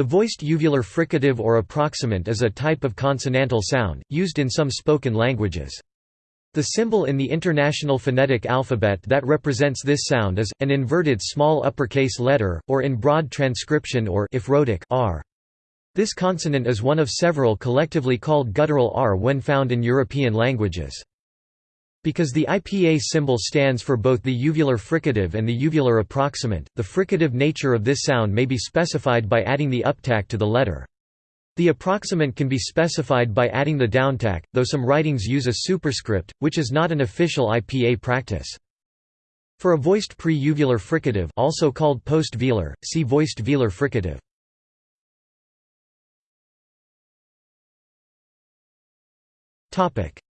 The voiced uvular fricative or approximant is a type of consonantal sound, used in some spoken languages. The symbol in the International Phonetic Alphabet that represents this sound is, an inverted small uppercase letter, or in broad transcription or if rhotic r. This consonant is one of several collectively called guttural r when found in European languages. Because the IPA symbol stands for both the uvular fricative and the uvular approximant, the fricative nature of this sound may be specified by adding the uptack to the letter. The approximant can be specified by adding the downtack, though some writings use a superscript, which is not an official IPA practice. For a voiced pre-uvular fricative also called post-velar, see voiced velar fricative.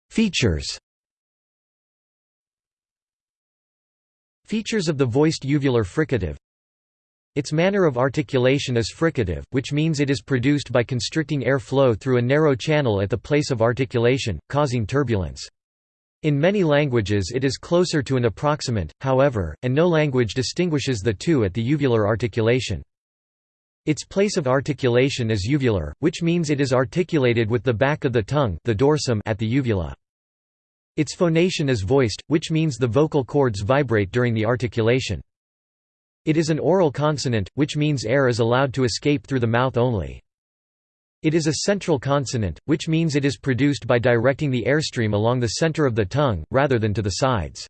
Features Features of the voiced uvular fricative Its manner of articulation is fricative, which means it is produced by constricting air flow through a narrow channel at the place of articulation, causing turbulence. In many languages it is closer to an approximant, however, and no language distinguishes the two at the uvular articulation. Its place of articulation is uvular, which means it is articulated with the back of the tongue the dorsum at the uvula. Its phonation is voiced, which means the vocal cords vibrate during the articulation. It is an oral consonant, which means air is allowed to escape through the mouth only. It is a central consonant, which means it is produced by directing the airstream along the center of the tongue, rather than to the sides.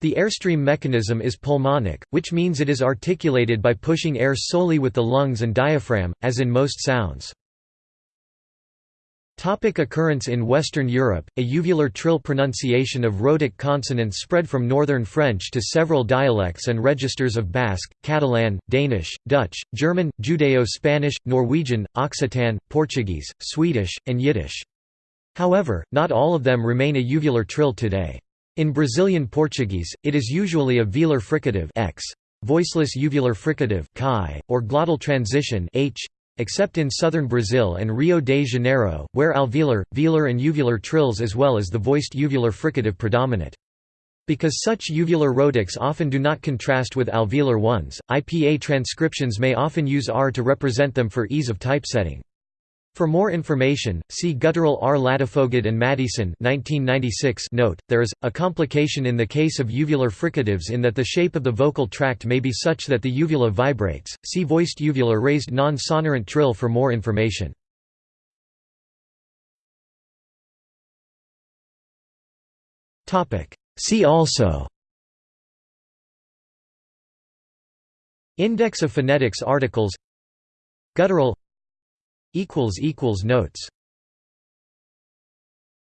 The airstream mechanism is pulmonic, which means it is articulated by pushing air solely with the lungs and diaphragm, as in most sounds. Topic occurrence In Western Europe, a uvular trill pronunciation of rhotic consonants spread from Northern French to several dialects and registers of Basque, Catalan, Danish, Dutch, German, Judeo-Spanish, Norwegian, Occitan, Portuguese, Swedish, and Yiddish. However, not all of them remain a uvular trill today. In Brazilian Portuguese, it is usually a velar fricative x, voiceless uvular fricative chi, or glottal transition h, except in southern Brazil and Rio de Janeiro, where alveolar, velar and uvular trills as well as the voiced uvular fricative predominate. Because such uvular rhotics often do not contrast with alveolar ones, IPA transcriptions may often use R to represent them for ease of typesetting. For more information, see Guttural R. Ladefoged and Maddieson 1996 note, there is, a complication in the case of uvular fricatives in that the shape of the vocal tract may be such that the uvula vibrates. See voiced uvular raised non-sonorant trill for more information. See also Index of phonetics articles Guttural Notes